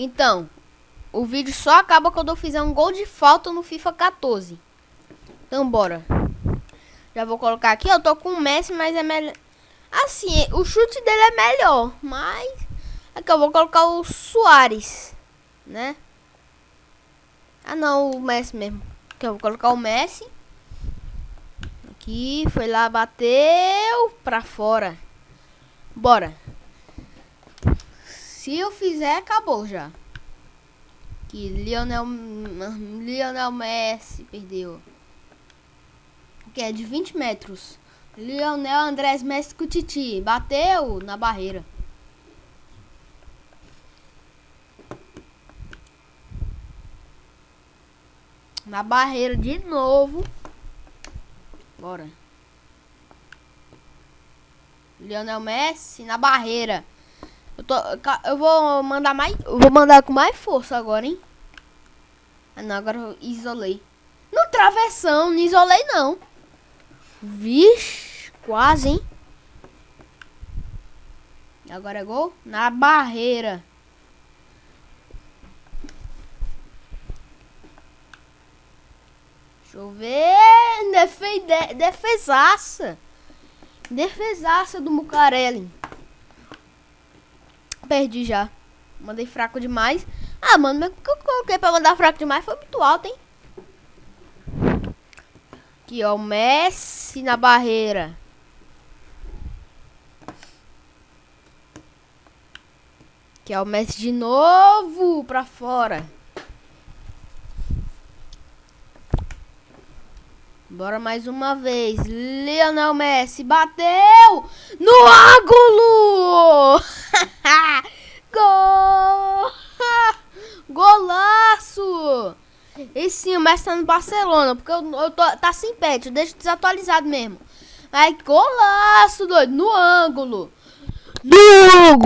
Então, o vídeo só acaba quando eu fizer um gol de falta no FIFA 14. Então, bora. Já vou colocar aqui. Eu tô com o Messi, mas é melhor... Assim, o chute dele é melhor. Mas... Aqui eu vou colocar o Soares. Né? Ah, não. O Messi mesmo. Aqui eu vou colocar o Messi. Aqui. Foi lá, bateu. Pra fora. Bora. Se eu fizer, acabou já. Que Lionel, Lionel Messi perdeu. Que é de 20 metros. Lionel Andrés Messi com Titi. Bateu na barreira. Na barreira de novo. Bora. Lionel Messi na barreira. Tô, eu vou mandar mais. Vou mandar com mais força agora, hein? Ah, não, agora eu isolei. No travessão, não isolei não. Vixe, quase, hein? Agora é gol na barreira. Deixa eu ver. Defe, de, defesaça. Defesaça do Mucarelli. Perdi já. Mandei fraco demais. Ah, mano, mas o que eu coloquei pra mandar fraco demais foi muito alto, hein? Aqui, ó, o Messi na barreira. Aqui, ó, o Messi de novo pra fora. Bora mais uma vez. Lionel Messi bateu no ângulo! Golaço! E sim, Messi tá no Barcelona, porque eu, eu tô, tá sem pet, eu deixo desatualizado mesmo. Aí, golaço, doido, no ângulo. No ângulo!